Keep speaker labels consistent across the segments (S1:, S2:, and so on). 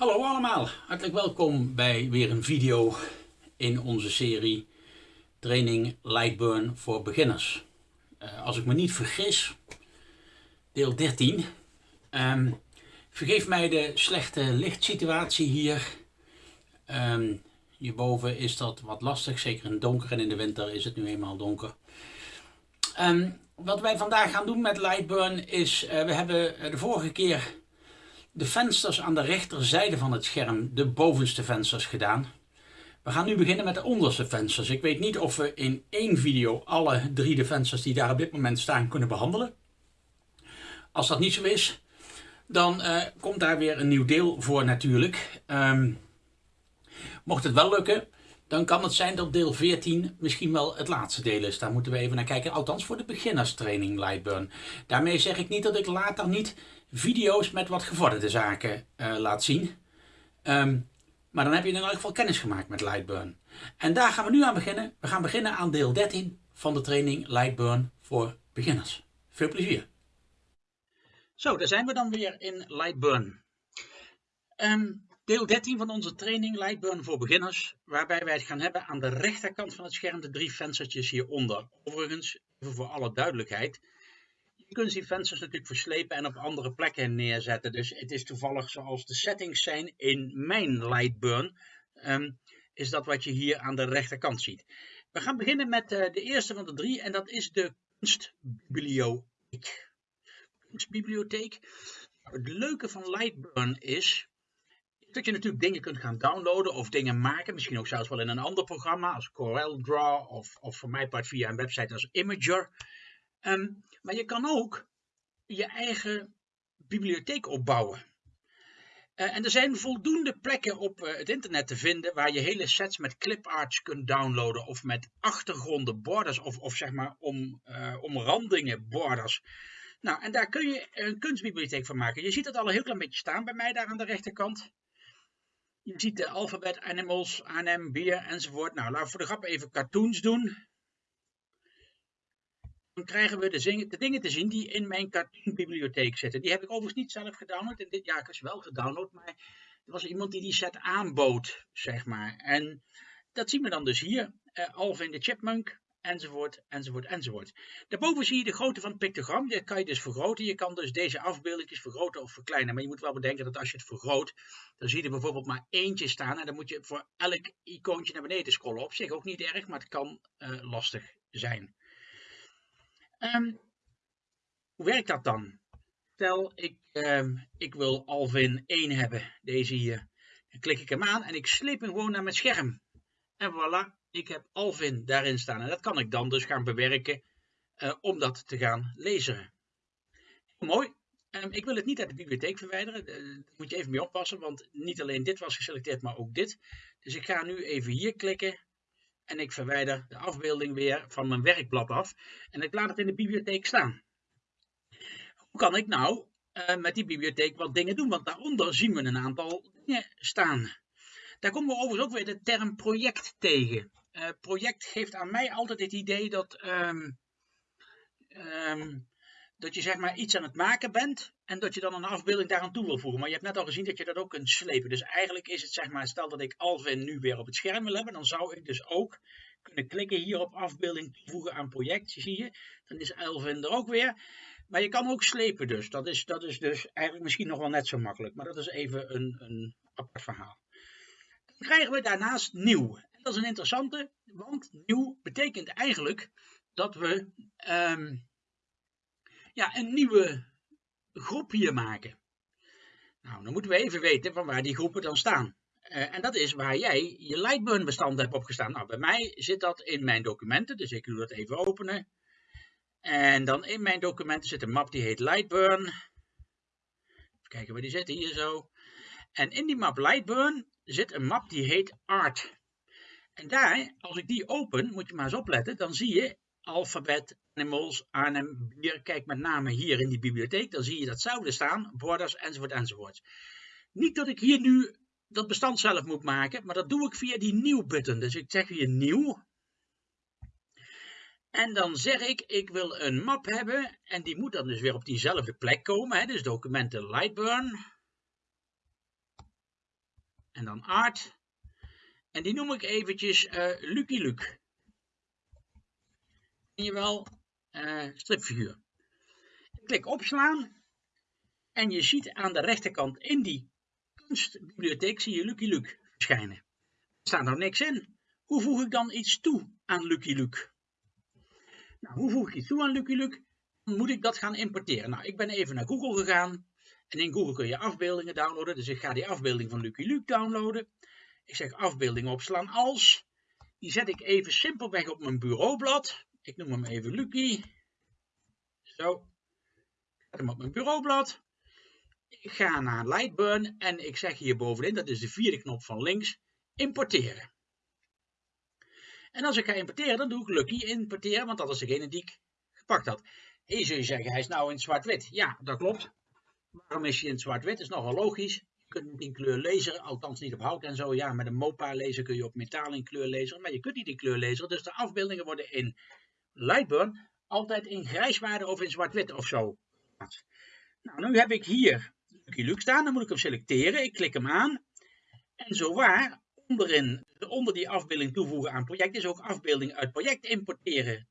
S1: Hallo allemaal, hartelijk welkom bij weer een video in onze serie Training Lightburn voor beginners. Uh, als ik me niet vergis, deel 13. Um, vergeef mij de slechte lichtsituatie hier. Um, hierboven is dat wat lastig, zeker in het donker en in de winter is het nu eenmaal donker. Um, wat wij vandaag gaan doen met Lightburn is, uh, we hebben de vorige keer de vensters aan de rechterzijde van het scherm, de bovenste vensters gedaan. We gaan nu beginnen met de onderste vensters. Ik weet niet of we in één video alle drie de vensters die daar op dit moment staan kunnen behandelen. Als dat niet zo is, dan uh, komt daar weer een nieuw deel voor natuurlijk. Um, mocht het wel lukken, dan kan het zijn dat deel 14 misschien wel het laatste deel is. Daar moeten we even naar kijken. Althans voor de beginnerstraining Lightburn. Daarmee zeg ik niet dat ik later niet video's met wat gevorderde zaken uh, laat zien. Um, maar dan heb je in elk geval kennis gemaakt met Lightburn. En daar gaan we nu aan beginnen. We gaan beginnen aan deel 13 van de training Lightburn voor beginners. Veel plezier. Zo, daar zijn we dan weer in Lightburn. Um, deel 13 van onze training Lightburn voor beginners, waarbij wij het gaan hebben aan de rechterkant van het scherm, de drie venstertjes hieronder. Overigens, even voor alle duidelijkheid, je kunt die vensters natuurlijk verslepen en op andere plekken neerzetten. Dus het is toevallig zoals de settings zijn in mijn Lightburn, um, is dat wat je hier aan de rechterkant ziet. We gaan beginnen met uh, de eerste van de drie en dat is de kunstbibliotheek. Kunstbibliotheek. Het leuke van Lightburn is dat je natuurlijk dingen kunt gaan downloaden of dingen maken. Misschien ook zelfs wel in een ander programma als CorelDRAW of, of voor mij part via een website als Imager. Um, maar je kan ook je eigen bibliotheek opbouwen. Uh, en er zijn voldoende plekken op uh, het internet te vinden waar je hele sets met cliparts kunt downloaden of met achtergronden, borders of, of zeg maar om, uh, omrandingen, borders. Nou, en daar kun je een kunstbibliotheek van maken. Je ziet het al een heel klein beetje staan bij mij daar aan de rechterkant. Je ziet de alfabet, animals, ANM, beer enzovoort. Nou, laten we voor de grap even cartoons doen. Dan krijgen we de, de dingen te zien die in mijn cartoonbibliotheek zitten. Die heb ik overigens niet zelf gedownload. En dit jaar is wel gedownload, maar er was iemand die die set aanbood, zeg maar. En dat zien we dan dus hier. Uh, Alvin de Chipmunk, enzovoort, enzovoort, enzovoort. Daarboven zie je de grootte van het pictogram. Die kan je dus vergroten. Je kan dus deze afbeeldingjes vergroten of verkleinen. Maar je moet wel bedenken dat als je het vergroot, dan zie je er bijvoorbeeld maar eentje staan. En dan moet je voor elk icoontje naar beneden scrollen. Op zich ook niet erg, maar het kan uh, lastig zijn. Um, hoe werkt dat dan? Stel, ik, um, ik wil Alvin 1 hebben, deze hier. Dan klik ik hem aan en ik sleep hem gewoon naar mijn scherm. En voilà, ik heb Alvin daarin staan. En dat kan ik dan dus gaan bewerken uh, om dat te gaan lezen. Mooi. Um, ik wil het niet uit de bibliotheek verwijderen. Uh, daar moet je even mee oppassen, want niet alleen dit was geselecteerd, maar ook dit. Dus ik ga nu even hier klikken en ik verwijder de afbeelding weer van mijn werkblad af. En ik laat het in de bibliotheek staan. Hoe kan ik nou uh, met die bibliotheek wat dingen doen? Want daaronder zien we een aantal dingen staan. Daar komen we overigens ook weer de term project tegen. Uh, project geeft aan mij altijd het idee dat, um, um, dat je zeg maar iets aan het maken bent en dat je dan een afbeelding daaraan toe wil voegen. Maar je hebt net al gezien dat je dat ook kunt slepen. Dus eigenlijk is het zeg maar, stel dat ik Alvin nu weer op het scherm wil hebben, dan zou ik dus ook kunnen klikken hier op afbeelding toevoegen aan project, zie je. Dan is Alvin er ook weer. Maar je kan ook slepen dus. Dat is, dat is dus eigenlijk misschien nog wel net zo makkelijk. Maar dat is even een, een apart verhaal. Dan krijgen we daarnaast nieuw. Dat is een interessante, want nieuw betekent eigenlijk dat we um, ja, een nieuwe groep hier maken. Nou, dan moeten we even weten van waar die groepen dan staan. Uh, en dat is waar jij je Lightburn bestand hebt opgestaan. Nou, bij mij zit dat in mijn documenten, dus ik doe dat even openen. En dan in mijn documenten zit een map die heet Lightburn. Even kijken waar die zit, hier zo. En in die map Lightburn zit een map die heet Art. En daar, als ik die open, moet je maar eens opletten, dan zie je alfabet, animals, Arnhem, bier. Kijk met name hier in die bibliotheek, dan zie je datzelfde staan, borders, enzovoort, enzovoort. Niet dat ik hier nu dat bestand zelf moet maken, maar dat doe ik via die nieuw button. Dus ik zeg hier nieuw. En dan zeg ik, ik wil een map hebben en die moet dan dus weer op diezelfde plek komen. Hè? Dus documenten Lightburn. en dan art. En die noem ik eventjes uh, Lucky Luke. Zie je wel, uh, stripfiguur. Ik klik opslaan. En je ziet aan de rechterkant in die kunstbibliotheek zie je Lucky Luke verschijnen. Er staat nog niks in. Hoe voeg ik dan iets toe aan Lucky Luke? Nou, hoe voeg ik iets toe aan Lucky Luke? Dan moet ik dat gaan importeren. Nou, ik ben even naar Google gegaan. En in Google kun je afbeeldingen downloaden. Dus ik ga die afbeelding van Lucky Luke downloaden. Ik zeg afbeelding opslaan als. Die zet ik even simpelweg op mijn bureaublad. Ik noem hem even Lucky. Zo. Ik zet hem op mijn bureaublad. Ik ga naar Lightburn en ik zeg hier bovenin, dat is de vierde knop van links, importeren. En als ik ga importeren, dan doe ik Lucky importeren, want dat is degene die ik gepakt had. Hier zul je zeggen, hij is nou in zwart-wit. Ja, dat klopt. Waarom is hij in zwart-wit? Is nogal logisch. Kunt in kleur lezen, althans niet op hout en zo. Ja, met een MOPA lezen kun je op metaal in kleur lezen, maar je kunt niet in kleur lezen. Dus de afbeeldingen worden in Lightburn altijd in grijswaarde of in zwart-wit of zo. Nou, nu heb ik hier Lucky Luke staan, dan moet ik hem selecteren. Ik klik hem aan. En zowaar, onderin, onder die afbeelding toevoegen aan project, is ook afbeelding uit project importeren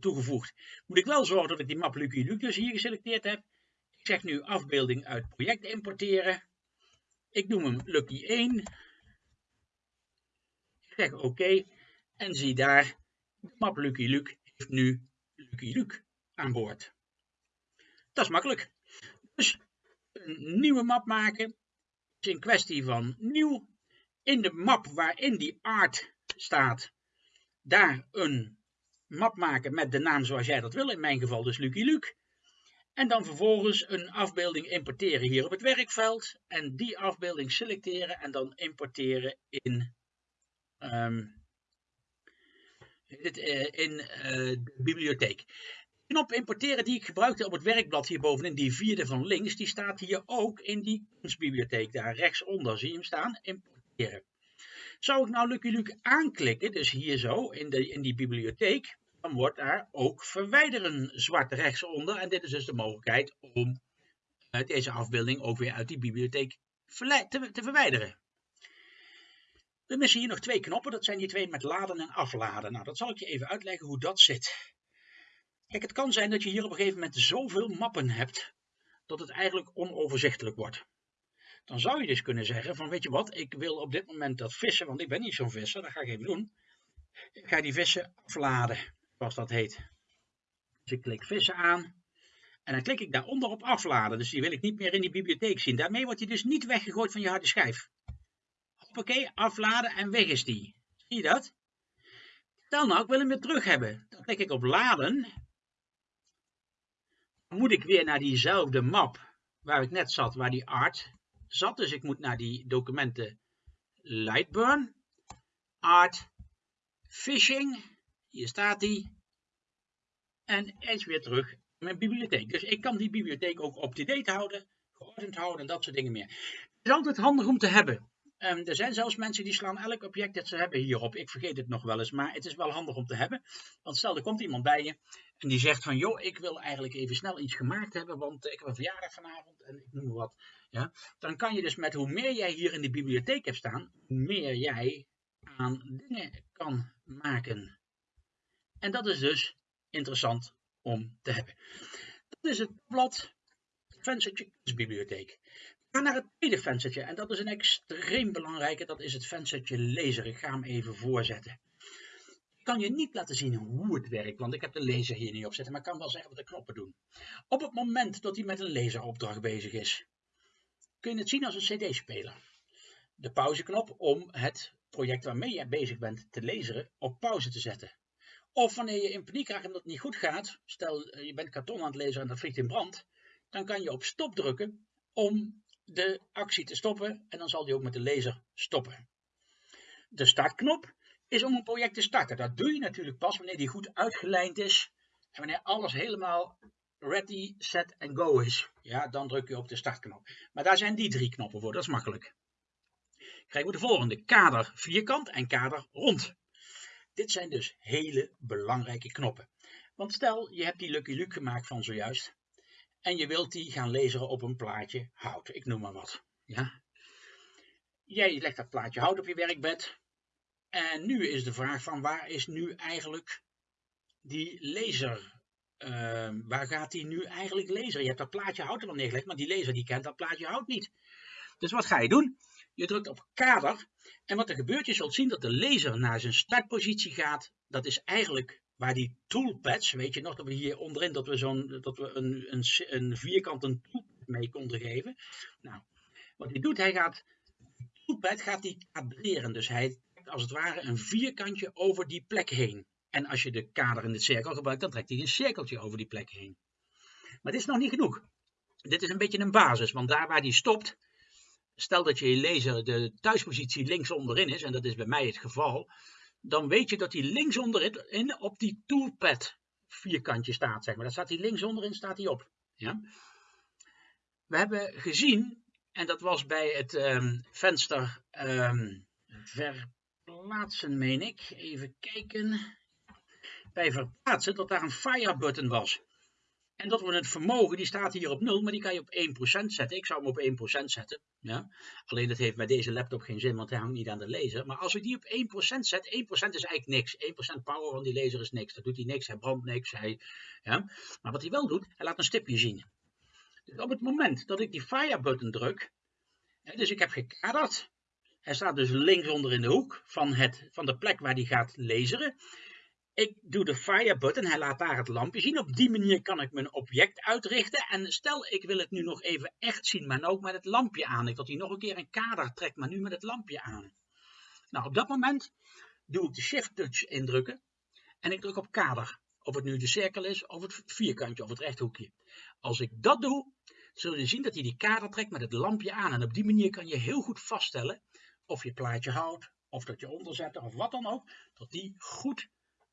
S1: toegevoegd. Moet ik wel zorgen dat ik die map Lucky Luke dus hier geselecteerd heb. Ik zeg nu afbeelding uit project importeren. Ik noem hem Lucky 1. Ik zeg oké. En zie daar, de map Lucky Luke heeft nu Lucky Luke aan boord. Dat is makkelijk. Dus een nieuwe map maken is een kwestie van nieuw. In de map waarin die art staat, daar een map maken met de naam zoals jij dat wil. In mijn geval dus Lucky Luke. En dan vervolgens een afbeelding importeren hier op het werkveld. En die afbeelding selecteren en dan importeren in, um, in uh, de bibliotheek knop importeren die ik gebruikte op het werkblad hier bovenin, die vierde van links, die staat hier ook in die kunstbibliotheek daar rechtsonder. Zie je hem staan? Importeren. Zou ik nou Lucky Luke aanklikken, dus hier zo in, de, in die bibliotheek, dan wordt daar ook verwijderen zwart rechtsonder. En dit is dus de mogelijkheid om uh, deze afbeelding ook weer uit die bibliotheek te, te verwijderen. We missen hier nog twee knoppen, dat zijn die twee met laden en afladen. Nou, dat zal ik je even uitleggen hoe dat zit. Kijk, het kan zijn dat je hier op een gegeven moment zoveel mappen hebt, dat het eigenlijk onoverzichtelijk wordt. Dan zou je dus kunnen zeggen van, weet je wat, ik wil op dit moment dat vissen, want ik ben niet zo'n visser, dat ga ik even doen. Ik ga die vissen afladen, zoals dat heet. Dus ik klik vissen aan. En dan klik ik daaronder op afladen, dus die wil ik niet meer in die bibliotheek zien. Daarmee wordt hij dus niet weggegooid van je harde schijf. Hoppakee, afladen en weg is die. Zie je dat? Stel nou, ik wil hem weer terug hebben. Dan klik ik op laden moet ik weer naar diezelfde map waar ik net zat, waar die art zat. Dus ik moet naar die documenten Lightburn, Art, Fishing, hier staat die. En eens weer terug in mijn bibliotheek. Dus ik kan die bibliotheek ook up-to-date houden, geordend houden en dat soort dingen meer. Het is altijd handig om te hebben. Um, er zijn zelfs mensen die slaan elk object dat ze hebben hierop. Ik vergeet het nog wel eens, maar het is wel handig om te hebben. Want stel, er komt iemand bij je en die zegt van, joh, ik wil eigenlijk even snel iets gemaakt hebben, want ik heb een verjaardag vanavond en ik noem wat. Ja? Dan kan je dus met hoe meer jij hier in de bibliotheek hebt staan, hoe meer jij aan dingen kan maken. En dat is dus interessant om te hebben. Dat is het blad Venture Bibliotheek. We gaan naar het tweede venstertje en dat is een extreem belangrijke, dat is het venstertje lezer. Ik ga hem even voorzetten. Ik kan je niet laten zien hoe het werkt, want ik heb de lezer hier niet opzetten, maar ik kan wel zeggen wat de knoppen doen. Op het moment dat hij met een lezeropdracht bezig is, kun je het zien als een cd-speler. De pauzeknop om het project waarmee je bezig bent te lezen op pauze te zetten. Of wanneer je in paniek raakt omdat het niet goed gaat, stel eh, je bent karton aan het lezen en dat vliegt in brand, dan kan je op stop drukken om de actie te stoppen en dan zal die ook met de laser stoppen. De startknop is om een project te starten. Dat doe je natuurlijk pas wanneer die goed uitgelijnd is en wanneer alles helemaal ready, set en go is. Ja, dan druk je op de startknop. Maar daar zijn die drie knoppen voor, dat is makkelijk. Krijgen we de volgende, kader vierkant en kader rond. Dit zijn dus hele belangrijke knoppen. Want stel, je hebt die Lucky Luke gemaakt van zojuist en je wilt die gaan lezen op een plaatje hout. Ik noem maar wat. Ja? jij legt dat plaatje hout op je werkbed. En nu is de vraag van waar is nu eigenlijk die laser? Ehm, waar gaat die nu eigenlijk lezen? Je hebt dat plaatje hout er wel neergelegd, maar die laser die kent dat plaatje hout niet. Dus wat ga je doen? Je drukt op kader en wat er gebeurt, je zult zien dat de laser naar zijn startpositie gaat. Dat is eigenlijk waar die toolpads, weet je nog dat we hier onderin dat we, zo'n, dat we een, een, een vierkant een toolpad mee konden geven. Nou, wat hij doet, hij gaat, toolpad gaat die kadreren. Dus hij trekt als het ware een vierkantje over die plek heen. En als je de kader in de cirkel gebruikt, dan trekt hij een cirkeltje over die plek heen. Maar dit is nog niet genoeg. Dit is een beetje een basis, want daar waar die stopt, stel dat je lezer de thuispositie links onderin is, en dat is bij mij het geval, dan weet je dat hij links onderin op die toolpad vierkantje staat, zeg maar. Daar staat hij links onderin, staat hij op. Ja? We hebben gezien, en dat was bij het um, venster um, verplaatsen, meen ik. Even kijken. Bij verplaatsen, dat daar een fire button was. En dat we het vermogen, die staat hier op 0, maar die kan je op 1% zetten. Ik zou hem op 1% zetten. Ja? Alleen dat heeft bij deze laptop geen zin, want hij hangt niet aan de laser. Maar als ik die op 1% zet, 1% is eigenlijk niks. 1% power van die laser is niks. Dat doet hij niks, hij brandt niks. Hij, ja? Maar wat hij wel doet, hij laat een stipje zien. Dus op het moment dat ik die fire button druk, dus ik heb gekaderd. Hij staat dus links onder in de hoek van, het, van de plek waar hij gaat laseren. Ik doe de fire button, hij laat daar het lampje zien. Op die manier kan ik mijn object uitrichten. En stel ik wil het nu nog even echt zien, maar ook met het lampje aan. Ik dat hij nog een keer een kader trekt, maar nu met het lampje aan. Nou, op dat moment doe ik de shift touch indrukken. En ik druk op kader. Of het nu de cirkel is, of het vierkantje, of het rechthoekje. Als ik dat doe, zul je zien dat hij die kader trekt met het lampje aan. En op die manier kan je heel goed vaststellen of je plaatje houdt, of dat je onderzetten, of wat dan ook. Dat die goed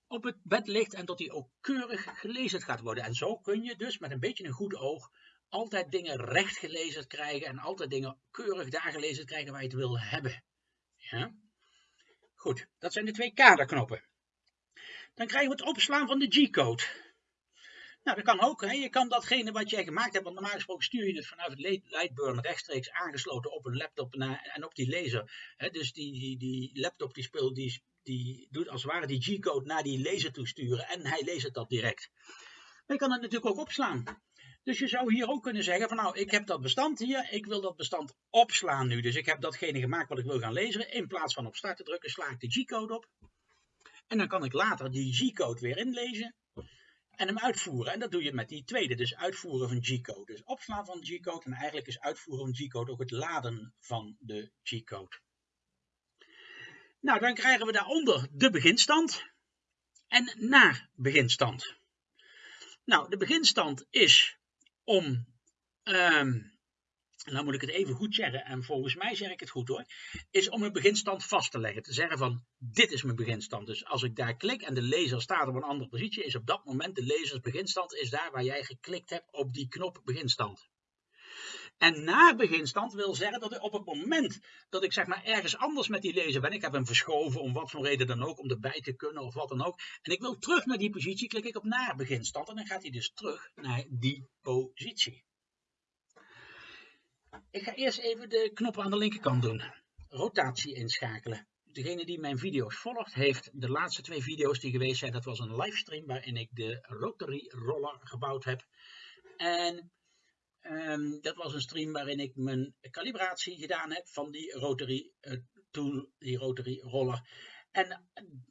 S1: op het bed ligt en dat die ook keurig gelezen gaat worden. En zo kun je dus met een beetje een goed oog altijd dingen recht gelezen krijgen en altijd dingen keurig daar gelezen krijgen waar je het wil hebben. Ja? Goed, dat zijn de twee kaderknoppen. Dan krijgen we het opslaan van de G-code. Nou, dat kan ook. Hè. Je kan datgene wat jij gemaakt hebt, want normaal gesproken stuur je het vanuit het Lightburn rechtstreeks aangesloten op een laptop en op die laser. Hè. Dus die, die, die laptop die speelt, die die doet als het ware die G-code naar die laser toesturen en hij leest het dat direct. Maar je kan het natuurlijk ook opslaan. Dus je zou hier ook kunnen zeggen van nou, ik heb dat bestand hier, ik wil dat bestand opslaan nu. Dus ik heb datgene gemaakt wat ik wil gaan lezen. In plaats van op start te drukken, sla ik de G-code op. En dan kan ik later die G-code weer inlezen en hem uitvoeren. En dat doe je met die tweede, dus uitvoeren van G-code. Dus opslaan van G-code en eigenlijk is uitvoeren van G-code ook het laden van de G-code. Nou, dan krijgen we daaronder de beginstand en na beginstand. Nou, de beginstand is om, um, nou moet ik het even goed zeggen, en volgens mij zeg ik het goed hoor, is om een beginstand vast te leggen. Te zeggen van, dit is mijn beginstand. Dus als ik daar klik en de lezer staat op een andere positie, is op dat moment de lezers beginstand, is daar waar jij geklikt hebt op die knop beginstand. En na beginstand wil zeggen dat ik op het moment dat ik zeg maar ergens anders met die lezer ben, ik heb hem verschoven om wat voor reden dan ook, om erbij te kunnen of wat dan ook, en ik wil terug naar die positie, klik ik op na beginstand en dan gaat hij dus terug naar die positie. Ik ga eerst even de knoppen aan de linkerkant doen. Rotatie inschakelen. Degene die mijn video's volgt, heeft de laatste twee video's die geweest zijn, dat was een livestream waarin ik de rotary roller gebouwd heb. En Um, dat was een stream waarin ik mijn calibratie gedaan heb van die rotary uh, tool, die rotary roller. En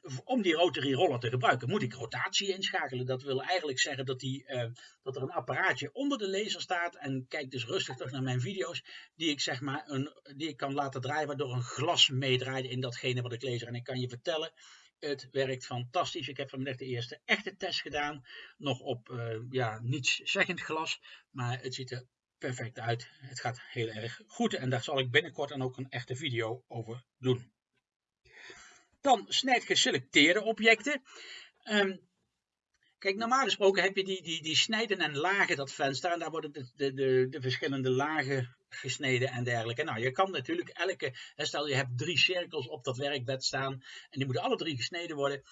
S1: uh, om die rotary roller te gebruiken moet ik rotatie inschakelen. Dat wil eigenlijk zeggen dat, die, uh, dat er een apparaatje onder de laser staat. En kijk dus rustig terug naar mijn video's. Die ik zeg maar een, die ik kan laten draaien waardoor een glas meedraait in datgene wat ik lezer. En ik kan je vertellen, het werkt fantastisch. Ik heb vanmiddag de eerste echte test gedaan. Nog op uh, ja, niets zeggend glas. Maar het ziet er perfect uit. Het gaat heel erg goed. En daar zal ik binnenkort dan ook een echte video over doen. Dan snijd geselecteerde objecten. Um, kijk, normaal gesproken heb je die, die, die snijden en lagen dat venster. En daar worden de, de, de, de verschillende lagen gesneden en dergelijke. Nou, je kan natuurlijk elke, stel je hebt drie cirkels op dat werkbed staan en die moeten alle drie gesneden worden,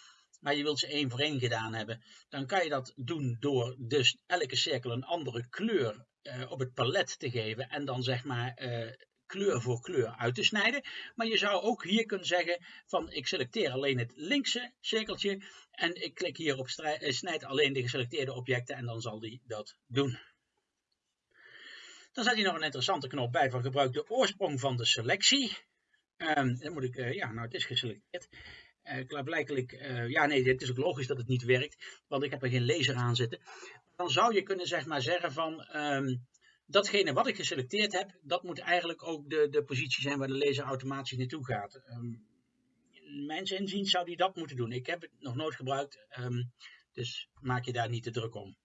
S1: maar je wilt ze één voor één gedaan hebben. Dan kan je dat doen door dus elke cirkel een andere kleur uh, op het palet te geven en dan zeg maar uh, kleur voor kleur uit te snijden. Maar je zou ook hier kunnen zeggen van ik selecteer alleen het linkse cirkeltje en ik klik hier op eh, snijd alleen de geselecteerde objecten en dan zal die dat doen. Dan zet hij nog een interessante knop bij van gebruik de oorsprong van de selectie. Um, dan moet ik, uh, ja, nou het is geselecteerd. Uh, blijkelijk, uh, ja nee, het is ook logisch dat het niet werkt, want ik heb er geen laser aan zitten. Dan zou je kunnen zeg maar zeggen van, um, datgene wat ik geselecteerd heb, dat moet eigenlijk ook de, de positie zijn waar de laser automatisch naartoe gaat. Um, mijn inziens zou die dat moeten doen. Ik heb het nog nooit gebruikt, dus maak je daar niet te druk om.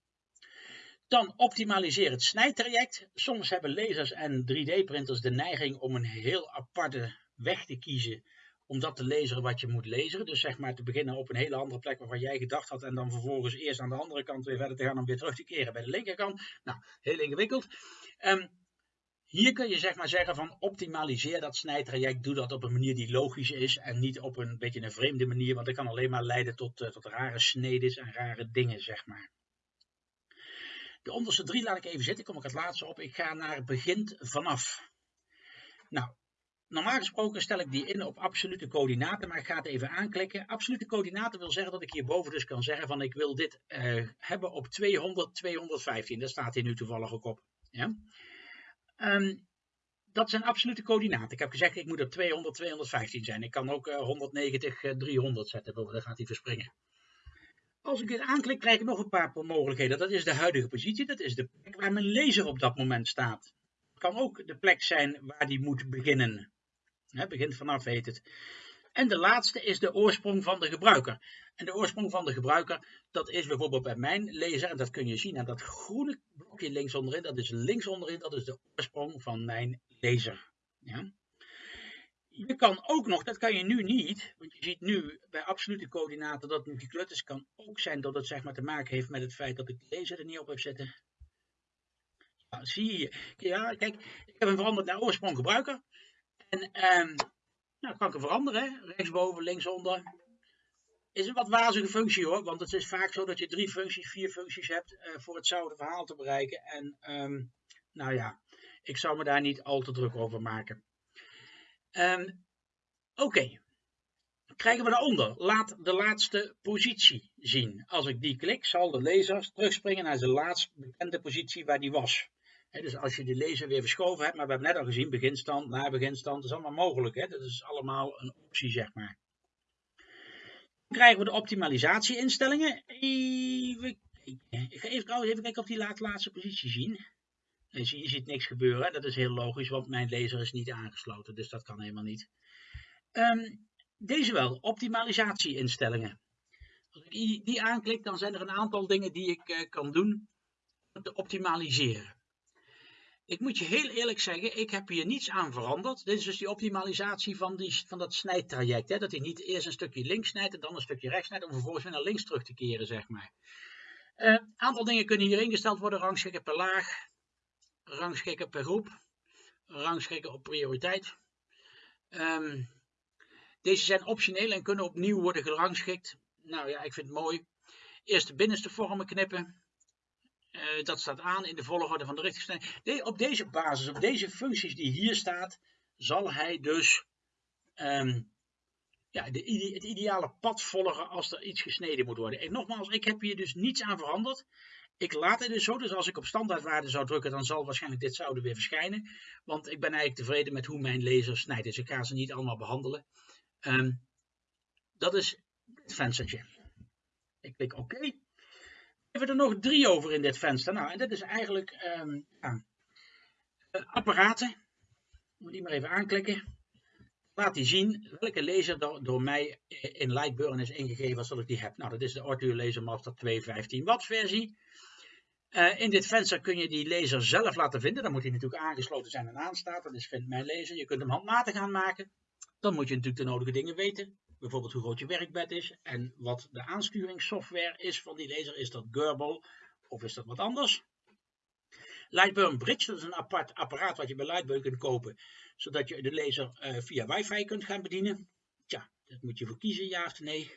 S1: Dan optimaliseer het snijtraject. Soms hebben lasers en 3D-printers de neiging om een heel aparte weg te kiezen om dat te lezen wat je moet lezen. Dus zeg maar te beginnen op een hele andere plek waarvan jij gedacht had en dan vervolgens eerst aan de andere kant weer verder te gaan om weer terug te keren bij de linkerkant. Nou, heel ingewikkeld. Um, hier kun je zeg maar zeggen van optimaliseer dat snijtraject, doe dat op een manier die logisch is en niet op een beetje een vreemde manier, want dat kan alleen maar leiden tot, uh, tot rare snedes en rare dingen zeg maar. De onderste drie laat ik even zitten, kom ik het laatste op. Ik ga naar begint vanaf. Nou, normaal gesproken stel ik die in op absolute coördinaten, maar ik ga het even aanklikken. Absolute coördinaten wil zeggen dat ik hierboven dus kan zeggen van ik wil dit uh, hebben op 200, 215. Daar staat hier nu toevallig ook op. Um, dat zijn absolute coördinaten. Ik heb gezegd ik moet op 200, 215 zijn. Ik kan ook uh, 190, uh, 300 zetten, dan gaat hij verspringen. Als ik dit aanklik, krijg ik nog een paar mogelijkheden. Dat is de huidige positie. Dat is de plek waar mijn laser op dat moment staat. Het kan ook de plek zijn waar die moet beginnen. He, begint vanaf heet het. En de laatste is de oorsprong van de gebruiker. En de oorsprong van de gebruiker, dat is bijvoorbeeld bij mijn laser, en dat kun je zien aan dat groene blokje links onderin, dat is links onderin, dat is de oorsprong van mijn laser. Ja? Je kan ook nog, dat kan je nu niet, want je ziet nu bij absolute coördinaten dat het gekleurd kan ook zijn dat het zeg maar te maken heeft met het feit dat ik de laser er niet op heb zitten. Ja, zie je. Ja, kijk, ik heb hem veranderd naar oorsprong gebruiker. En um, nou, kan ik hem veranderen, rechtsboven, linksonder. Is een wat wazige functie hoor, want het is vaak zo dat je drie functies, vier functies hebt uh, voor hetzelfde verhaal te bereiken. En um, nou ja, ik zou me daar niet al te druk over maken. Um, Oké, krijgen we daaronder. Laat de laatste positie zien. Als ik die klik, zal de lezer terugspringen naar zijn laatst bekende positie waar die was. Dus als je de lezer weer verschoven hebt, maar we hebben net al gezien, beginstand, na beginstand, dat is allemaal mogelijk. Dat is allemaal een optie, zeg maar. Dan krijgen we de optimalisatie-instellingen. Even, ik ga even, trouwens even kijken of die laat laatste positie zien. Je ziet, niks gebeuren. Dat is heel logisch, want mijn laser is niet aangesloten. Dus dat kan helemaal niet. Um, deze wel, optimalisatie-instellingen. Als ik die aanklik, dan zijn er een aantal dingen die ik uh, kan doen om te optimaliseren. Ik moet je heel eerlijk zeggen, ik heb hier niets aan veranderd. Dit is dus die optimalisatie van, die, van dat snijtraject. Hè? Dat hij niet eerst een stukje links snijdt en dan een stukje rechts snijdt, om vervolgens weer naar links terug te keren, zeg maar. Een uh, aantal dingen kunnen hier ingesteld worden, rangschikken per laag, rangschikken per groep, rangschikken op prioriteit. Um, deze zijn optioneel en kunnen opnieuw worden gerangschikt. Nou ja, ik vind het mooi. Eerst de binnenste vormen knippen. Uh, dat staat aan in de volgorde van de. De, op deze basis, op deze functies die hier staat, zal hij dus um, ja, de, het ideale pad volgen als er iets gesneden moet worden. En nogmaals, ik heb hier dus niets aan veranderd. Ik laat het dus zo, dus als ik op standaardwaarde zou drukken, dan zal waarschijnlijk dit zouden weer verschijnen. Want ik ben eigenlijk tevreden met hoe mijn laser snijdt. Dus ik ga ze niet allemaal behandelen. Um, dat is het venstertje. Ik klik oké. Hebben er nog drie over in dit venster. Nou, en dit is eigenlijk um, ja, uh, apparaten. Moet die maar even aanklikken. Laat die zien welke laser door, mij in Lightburn is ingegeven als dat ik die heb. Nou, dat is de Ortu Laser Master 215 watt versie. Uh, in dit venster kun je die laser zelf laten vinden. Dan moet hij natuurlijk aangesloten zijn en aanstaan. Dat is Vind Mijn Laser. Je kunt hem handmatig aanmaken. Dan moet je natuurlijk de nodige dingen weten. Bijvoorbeeld hoe groot je werkbed is en wat de aansturingssoftware is van die laser. Is dat Gerbil of is dat wat anders? Lightburn Bridge, dat is een apart apparaat wat je bij Lightburn kunt kopen, zodat je de laser uh, via wifi kunt gaan bedienen. Tja, dat moet je voor kiezen, ja of nee.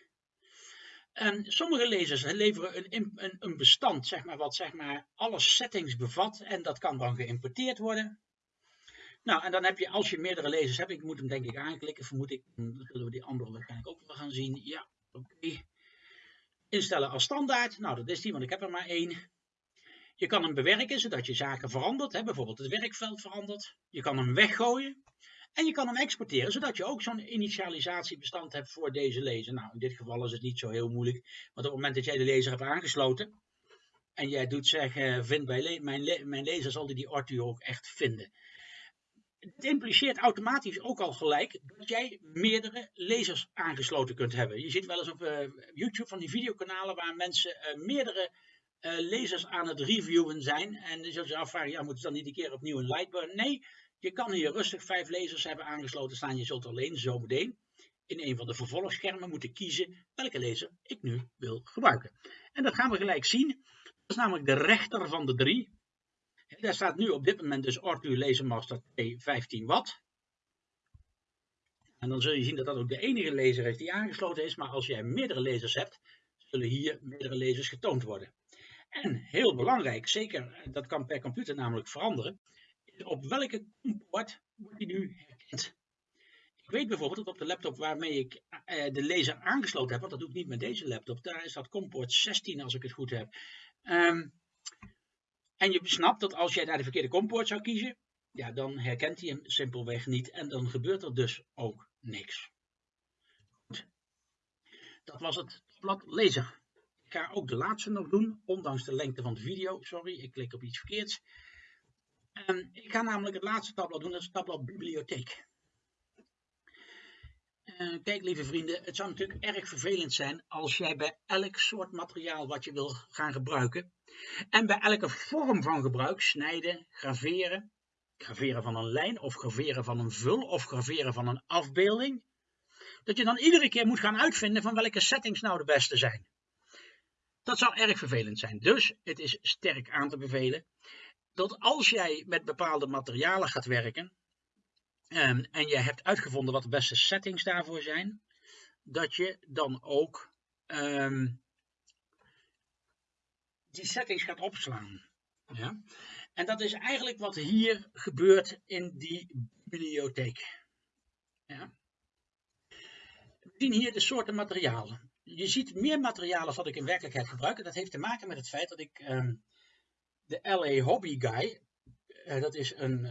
S1: En sommige lasers leveren een, een, een, bestand, zeg maar, wat zeg maar, alle settings bevat en dat kan dan geïmporteerd worden. Nou, en dan heb je, als je meerdere lezers hebt, ik moet hem denk ik aanklikken, vermoed ik, dan zullen we die andere waarschijnlijk ook wel gaan zien. Ja, oké. Instellen als standaard, nou dat is die, want ik heb er maar één. Je kan hem bewerken, zodat je zaken verandert, hè, bijvoorbeeld het werkveld verandert. Je kan hem weggooien. En je kan hem exporteren, zodat je ook zo'n initialisatiebestand hebt voor deze lezer. Nou, in dit geval is het niet zo heel moeilijk, want op het moment dat jij de lezer hebt aangesloten, en jij doet zeggen, vind bij mijn, le mijn lezer zal die, die Arthur ook echt vinden. Het impliceert automatisch ook al gelijk dat jij meerdere lezers aangesloten kunt hebben. Je ziet wel eens op uh, YouTube van die videokanalen waar mensen uh, meerdere uh, lezers aan het reviewen zijn. En je zult je afvragen, ja, moeten ze dan niet een keer opnieuw een Lightburn? Nee, je kan hier rustig vijf lezers hebben aangesloten staan. Je zult alleen zo meteen in een van de vervolgschermen moeten kiezen welke lezer ik nu wil gebruiken. En dat gaan we gelijk zien. Dat is namelijk de rechter van de drie. Daar staat nu op dit moment dus Arthur Lasermaster 2 15 watt. En dan zul je zien dat dat ook de enige laser is die aangesloten is. Maar als jij meerdere lasers hebt, zullen hier meerdere lasers getoond worden. En heel belangrijk, zeker dat kan per computer namelijk veranderen, is op welke poort wordt die nu herkend. Ik weet bijvoorbeeld dat op de laptop waarmee ik uh, de laser aangesloten heb, want dat doe ik niet met deze laptop, daar is dat comport 16 als ik het goed heb. Um, en je snapt dat als jij daar de verkeerde comport zou kiezen, ja, dan herkent hij hem simpelweg niet en dan gebeurt er dus ook niks. Goed. Dat was het blad lezer. Ik ga ook de laatste nog doen, ondanks de lengte van de video. Sorry, ik klik op iets verkeerds. Um, ik ga namelijk het laatste tabblad doen, dat is het tabblad bibliotheek. Uh, kijk lieve vrienden, het zou natuurlijk erg vervelend zijn als jij bij elk soort materiaal wat je wil gaan gebruiken en bij elke vorm van gebruik, snijden, graveren, graveren van een lijn of graveren van een vul of graveren van een afbeelding, dat je dan iedere keer moet gaan uitvinden van welke settings nou de beste zijn. Dat zou erg vervelend zijn. Dus het is sterk aan te bevelen dat als jij met bepaalde materialen gaat werken um, en je hebt uitgevonden wat de beste settings daarvoor zijn, dat je dan ook um, die settings gaat opslaan. Ja? En dat is eigenlijk wat hier gebeurt in die bibliotheek. Ja? We zien hier de soorten materialen. Je ziet meer materialen wat ik in werkelijkheid gebruik. dat heeft te maken met het feit dat ik um, de LA Hobby Guy, uh, dat is een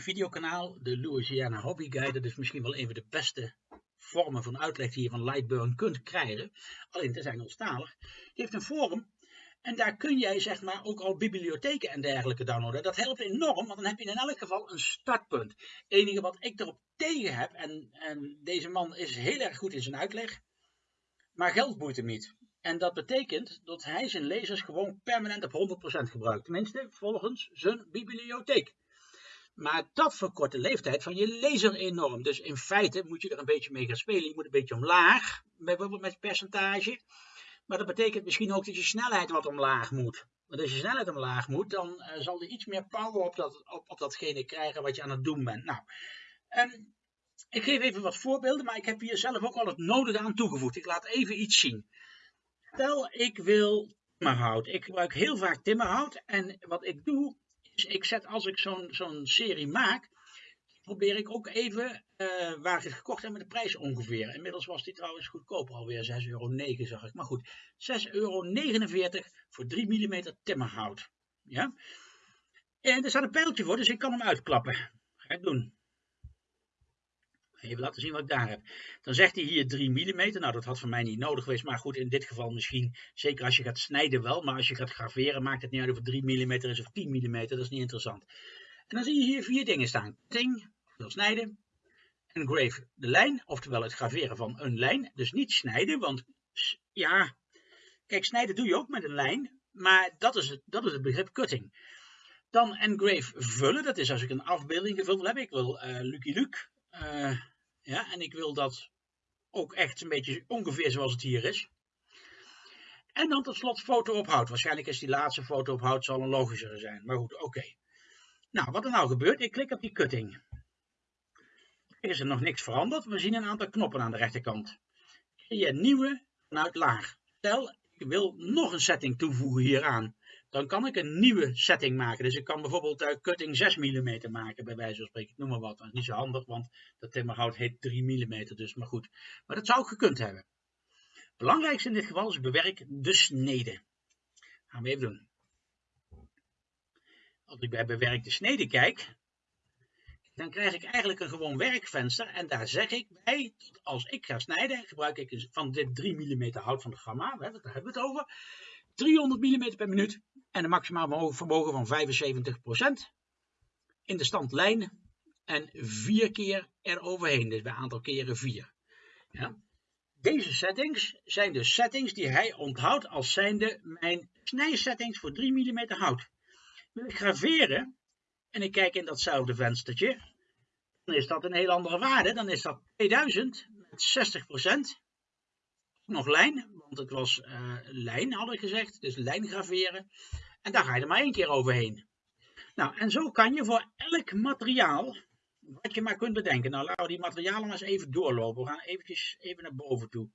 S1: videokanaal, de Louisiana Hobby Guy, dat is misschien wel een van de beste vormen van uitleg die je van Lightburn kunt krijgen. Alleen te zijn onstalig. Die heeft een forum en daar kun jij zeg maar ook al bibliotheken en dergelijke downloaden. Dat helpt enorm, want dan heb je in elk geval een startpunt. Het enige wat ik erop tegen heb, en, en deze man is heel erg goed in zijn uitleg, maar geld boeit hem niet. En dat betekent dat hij zijn lezers gewoon permanent op 100% gebruikt. Tenminste, volgens zijn bibliotheek. Maar dat verkort de leeftijd van je lezer enorm. Dus in feite moet je er een beetje mee gaan spelen. Je moet een beetje omlaag, bijvoorbeeld met percentage. Maar dat betekent misschien ook dat je snelheid wat omlaag moet. Want als je snelheid omlaag moet, dan uh, zal je iets meer power op, dat, op, datgene krijgen wat je aan het doen bent. Nou, um, ik geef even wat voorbeelden, maar ik heb hier zelf ook al het nodige aan toegevoegd. Ik laat even iets zien. Stel, ik wil timmerhout. Ik gebruik heel vaak timmerhout. En wat ik doe, is ik zet als ik zo'n serie maak, probeer ik ook even uh, waar ik het gekocht heb met de prijs ongeveer. Inmiddels was die trouwens goedkoper alweer, 6,09 euro zag ik. Maar goed, 6,49 euro voor 3 mm timmerhout. Ja? En er staat een pijltje voor, dus ik kan hem uitklappen. Ga ik doen. Even laten zien wat ik daar heb. Dan zegt hij hier 3 mm. Nou, dat had voor mij niet nodig geweest. Maar goed, in dit geval misschien. Zeker als je gaat snijden wel. Maar als je gaat graveren, maakt het niet uit of het 3 mm is of 10 mm. Dat is niet interessant. En dan zie je hier vier dingen staan. Ting, wil snijden. Engrave de lijn, oftewel het graveren van een lijn. Dus niet snijden, want ja, kijk, snijden doe je ook met een lijn. Maar dat is het, dat is het begrip cutting. Dan engrave vullen, dat is als ik een afbeelding gevuld heb. Ik wil uh, Lucky Luke. Uh, ja, en ik wil dat ook echt een beetje ongeveer zoals het hier is. En dan tot slot foto op hout. Waarschijnlijk is die laatste foto op hout zal een logischere zijn. Maar goed, oké. Nou, wat er nou gebeurt, ik klik op die cutting. Er is er nog niks veranderd. We zien een aantal knoppen aan de rechterkant. Creëer nieuwe vanuit laag. Stel, ik wil nog een setting toevoegen hieraan. Dan kan ik een nieuwe setting maken. Dus ik kan bijvoorbeeld uh, cutting 6 mm maken, bij wijze van spreken. noem maar wat. Dat is niet zo handig, want dat timmerhout heet 3 mm, dus maar goed. Maar dat zou ik gekund hebben. Belangrijkste in dit geval is bewerk de snede. Gaan we even doen. Als ik bij bewerkte snede kijk, dan krijg ik eigenlijk een gewoon werkvenster. En daar zeg ik bij, als ik ga snijden, gebruik ik van dit 3 mm hout van de gamma, daar hebben we het over, 300 mm per minuut en een maximaal vermogen van 75% in de stand lijn en vier keer eroverheen, dus bij aantal keren 4. Ja. Deze settings zijn de settings die hij onthoudt als zijnde mijn snijsettings voor 3 mm hout. Wil ik graveren en ik kijk in datzelfde venstertje, dan is dat een heel andere waarde. Dan is dat 2000 met 60%. Nog lijn, want het was uh, lijn hadden we gezegd, dus lijn graveren. En daar ga je er maar één keer overheen. Nou, en zo kan je voor elk materiaal, wat je maar kunt bedenken. Nou, laten we die materialen maar eens even doorlopen. We gaan eventjes even naar boven toe.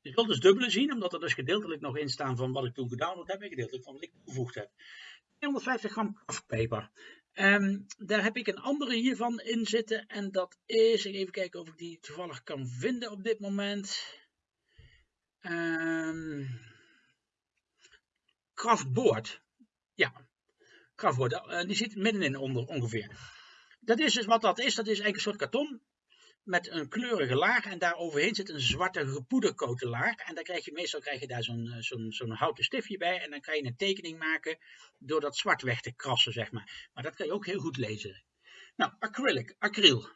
S1: Je zult dus dubbele zien, omdat er dus gedeeltelijk nog in staan van wat ik toen gedownload heb en gedeeltelijk van wat ik toegevoegd heb. 250 gram kraftpeper. Um, daar heb ik een andere hiervan in zitten en dat is, even kijken of ik die toevallig kan vinden op dit moment. Um, kraftboord. Ja, kraftboord, uh, die zit middenin onder ongeveer. Dat is dus wat dat is, dat is eigenlijk een soort karton met een kleurige laag en daar overheen zit een zwarte gepoederkoten laag. En dan krijg je meestal krijg je daar zo'n eh, zo'n zo'n houten stiftje bij en dan kan je een tekening maken door dat zwart weg te krassen, zeg maar. Maar dat kan je ook heel goed lezen. Nou, acrylic, acryl.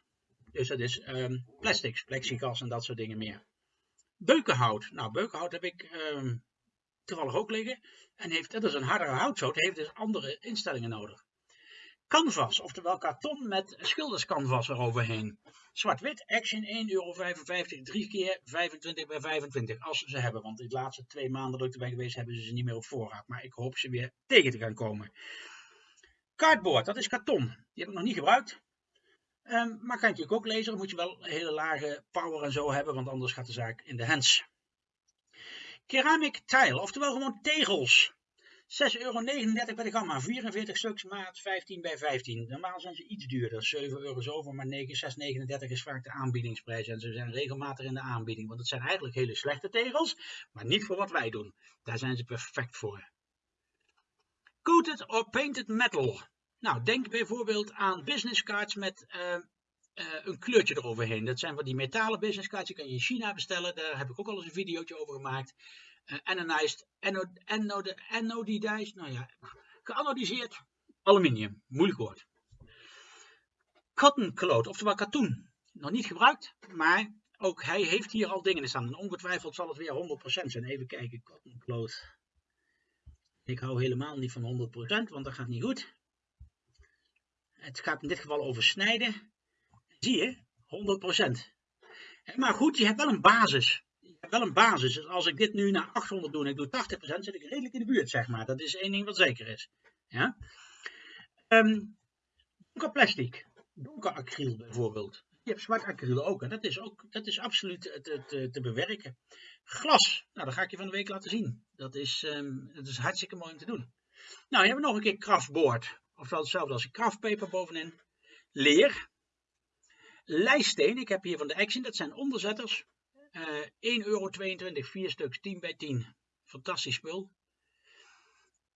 S1: Dus dat is um, plastics, plexiglas en dat soort dingen meer. Beukenhout. Nou, beukenhout heb ik um, toevallig ook liggen. En heeft, dat is een hardere houtsoort, heeft dus andere instellingen nodig. Canvas, oftewel karton met schilderscanvas eroverheen. Zwart-wit, Action 1,55 euro, 3 keer 25 bij 25, als ze hebben. Want de laatste twee maanden dat ik erbij geweest hebben ze ze niet meer op voorraad. Maar ik hoop ze weer tegen te gaan komen. Cardboard, dat is karton. Die heb ik nog niet gebruikt. Um, maar kan je natuurlijk ook lezen, dan moet je wel een hele lage power en zo hebben, want anders gaat de zaak in de hands. Ceramic tile, oftewel gewoon tegels. 6,39 euro bij de gamma, 44 stuks maat 15 bij 15. Normaal zijn ze iets duurder, 7 euro zoveel, maar 6,39 is vaak de aanbiedingsprijs. En ze zijn regelmatig in de aanbieding, want het zijn eigenlijk hele slechte tegels, maar niet voor wat wij doen. Daar zijn ze perfect voor. Coated or painted metal. Nou, denk bijvoorbeeld aan business cards met uh, uh, een kleurtje eroverheen. Dat zijn van die metalen business cards, die kan je in China bestellen. Daar heb ik ook al eens een videootje over gemaakt uh, anodized, anod, anod, anodized, nou ja, geanodiseerd aluminium, moeilijk woord. Cotton cloth, oftewel katoen, nog niet gebruikt, maar ook hij heeft hier al dingen in staan. En ongetwijfeld zal het weer 100% zijn. Even kijken, cotton cloth. Ik hou helemaal niet van 100%, want dat gaat niet goed. Het gaat in dit geval over snijden. Zie je, 100%. Maar goed, je hebt wel een basis wel een basis. Dus als ik dit nu naar 800 doe en ik doe 80%, zit ik redelijk in de buurt, zeg maar. Dat is één ding wat zeker is. Ja? Um, donker plastic, donker acryl bijvoorbeeld. Je hebt zwart acryl ook en dat is, ook, dat is absoluut te, te, te bewerken. Glas, nou dat ga ik je van de week laten zien. Dat is, um, dat is hartstikke mooi om te doen. Nou, je hebt nog een keer kraftboord. Ofwel hetzelfde als een bovenin. Leer. Lijststeen, ik heb hier van de Action, dat zijn onderzetters. Uh, eh, 1,22 euro, 4 stuks, 10 bij 10. Fantastisch spul.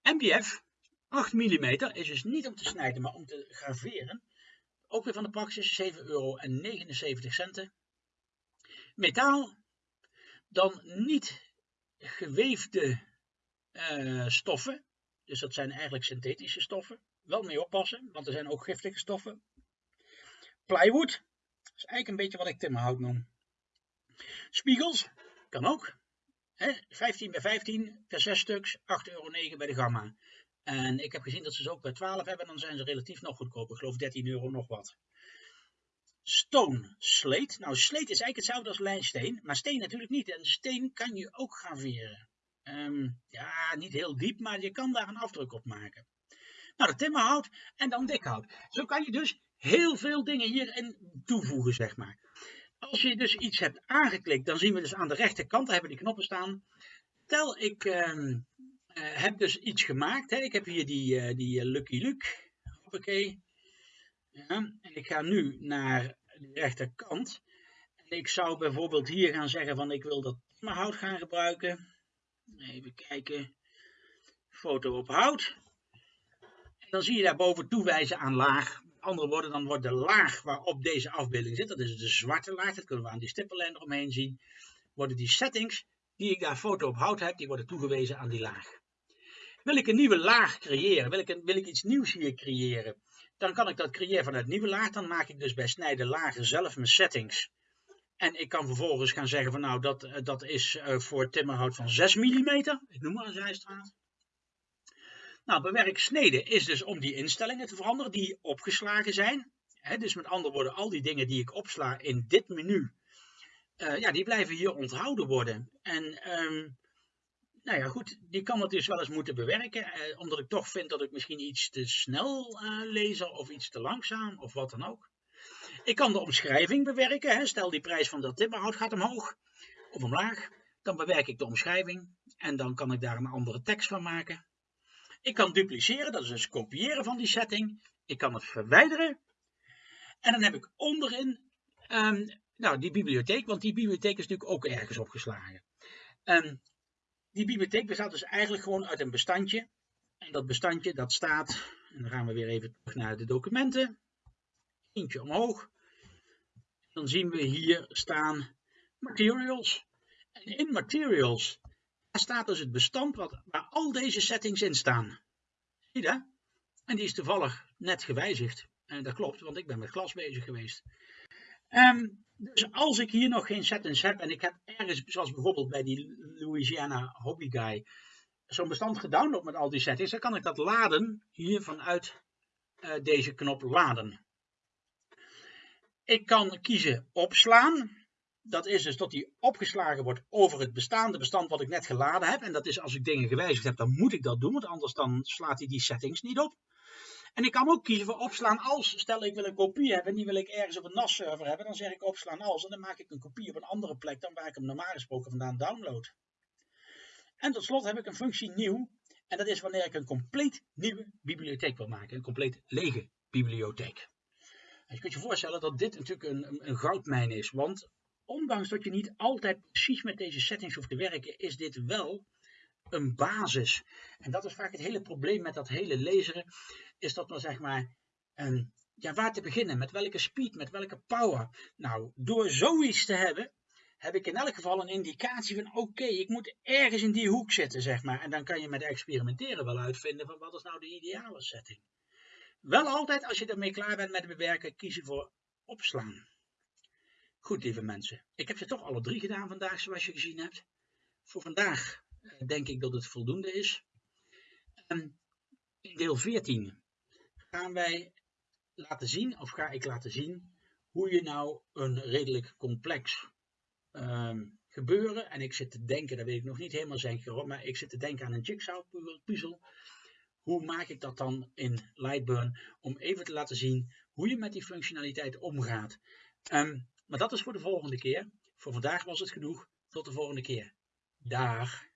S1: MDF, 8 mm, is dus niet om te snijden, maar om te graveren. Ook weer van de Praxis, 7,79 euro. Metaal, dan niet geweefde uh, stoffen. Dus dat zijn eigenlijk synthetische stoffen. Wel mee oppassen, want er zijn ook giftige stoffen. Plywood, is eigenlijk een beetje wat ik timmerhout noem. Spiegels, kan ook. Hè? 15 bij 15 per 6 stuks, 8,9 euro bij de Gamma. En ik heb gezien dat ze ze ook bij 12 hebben, dan zijn ze relatief nog goedkoper. Ik geloof 13 euro nog wat. Stone, sleet. Nou, sleet is eigenlijk hetzelfde als lijnsteen, maar steen natuurlijk niet. En steen kan je ook graveren. Um, ja, niet heel diep, maar je kan daar een afdruk op maken. Nou, de timmerhout en dan dikhout. Zo kan je dus heel veel dingen hierin toevoegen, zeg maar. Als je dus iets hebt aangeklikt, dan zien we dus aan de rechterkant, daar hebben die knoppen staan. Tel ik, uh, heb dus iets gemaakt. Hè. Ik heb hier die, die Lucky Luke. Hoppakee. Ja, en ik ga nu naar de rechterkant. En ik zou bijvoorbeeld hier gaan zeggen van ik wil dat hout gaan gebruiken. Even kijken. Foto op hout. En dan zie je daarboven toewijzen aan laag. Dan wordt de laag waarop deze afbeelding zit, dat is de zwarte laag, dat kunnen we aan die stippellijn eromheen zien, worden die settings die ik daar foto op hout heb, die worden toegewezen aan die laag. Wil ik een nieuwe laag creëren, wil ik, wil ik iets nieuws hier creëren, dan kan ik dat creëren vanuit nieuwe laag. Dan maak ik dus bij snijden lagen zelf mijn settings. En ik kan vervolgens gaan zeggen van nou dat, eh, dat is uh, voor timmerhout van 6 mm. Ik noem maar een zijstraat. Nou, bewerk sneden is dus om die instellingen te veranderen die opgeslagen zijn. dus met andere woorden, al die dingen die ik opsla in dit menu, uh, ja, die blijven hier onthouden worden. En um, nou ja, goed, die kan het dus wel eens moeten bewerken, eh, omdat ik toch vind dat ik misschien iets te snel uh, lees of iets te langzaam of wat dan ook. Ik kan de omschrijving bewerken, hè. stel die prijs van dat timmerhout gaat omhoog of omlaag, dan bewerk ik de omschrijving en dan kan ik daar een andere tekst van maken. Ik kan dupliceren, dat is dus kopiëren van die setting. Ik kan het verwijderen en dan heb ik onderin um, nou, die bibliotheek, want die bibliotheek is natuurlijk ook ergens opgeslagen. Um, die bibliotheek bestaat dus eigenlijk gewoon uit een bestandje. En dat bestandje dat staat, en dan gaan we weer even terug naar de documenten. Eentje omhoog. Dan zien we hier staan materials. En in materials staat dus het bestand wat, waar al deze settings in staan. Zie je dat? En die is toevallig net gewijzigd. En dat klopt, want ik ben met glas bezig geweest. Um, dus als ik hier nog geen settings heb en ik heb ergens, zoals bijvoorbeeld bij die Louisiana Hobby Guy, zo'n bestand gedownload met al die settings, dan kan ik dat laden hier vanuit uh, deze knop laden. Ik kan kiezen opslaan. Dat is dus dat die opgeslagen wordt over het bestaande bestand wat ik net geladen heb. En dat is als ik dingen gewijzigd heb, dan moet ik dat doen, want anders dan slaat hij die settings niet op. En ik kan ook kiezen voor opslaan als. Stel ik wil een kopie hebben en die wil ik ergens op een NAS-server hebben. Dan zeg ik opslaan als en dan maak ik een kopie op een andere plek dan waar ik hem normaal gesproken vandaan download. En tot slot heb ik een functie nieuw. En dat is wanneer ik een compleet nieuwe bibliotheek wil maken. Een compleet lege bibliotheek. Je kunt je voorstellen dat dit natuurlijk een, een goudmijn is. Want ondanks dat je niet altijd precies met deze settings hoeft te werken, is dit wel een basis. En dat is vaak het hele probleem met dat hele lezen is dat maar zeg maar, ja, waar te beginnen, met welke speed, met welke power. Nou, door zoiets te hebben, heb ik in elk geval een indicatie van oké, ik moet ergens in die hoek zitten, zeg maar. En dan kan je met experimenteren wel uitvinden van wat is nou de ideale setting. Wel altijd, als je ermee klaar bent met bewerken, kiezen voor opslaan. Goed, lieve mensen. Ik heb ze toch alle drie gedaan vandaag, zoals je gezien hebt. Voor vandaag eh, denk ik dat het voldoende is. Um, in deel 14 gaan wij laten zien, of ga ik laten zien, hoe je nou een redelijk complex um, gebeuren, en ik zit te denken, dat weet ik nog niet helemaal zeker, maar ik zit te denken aan een jigsaw puzzel. Hoe maak ik dat dan in Lightburn, om even te laten zien hoe je met die functionaliteit omgaat. Um, maar dat is voor de volgende keer. Voor vandaag was het genoeg. Tot de volgende keer. Dag.